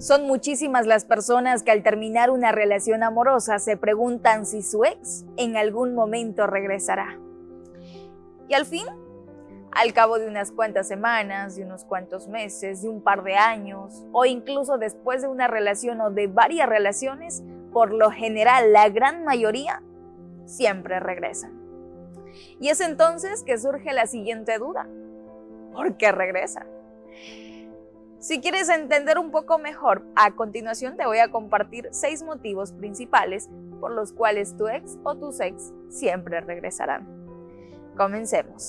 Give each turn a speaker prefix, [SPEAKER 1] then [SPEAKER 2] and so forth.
[SPEAKER 1] Son muchísimas las personas que al terminar una relación amorosa se preguntan si su ex en algún momento regresará. Y al fin, al cabo de unas cuantas semanas, de unos cuantos meses, de un par de años, o incluso después de una relación o de varias relaciones, por lo general la gran mayoría siempre regresan. Y es entonces que surge la siguiente duda. ¿Por qué regresa? Si quieres entender un poco mejor, a continuación te voy a compartir seis motivos principales por los cuales tu ex o tus ex siempre regresarán. Comencemos.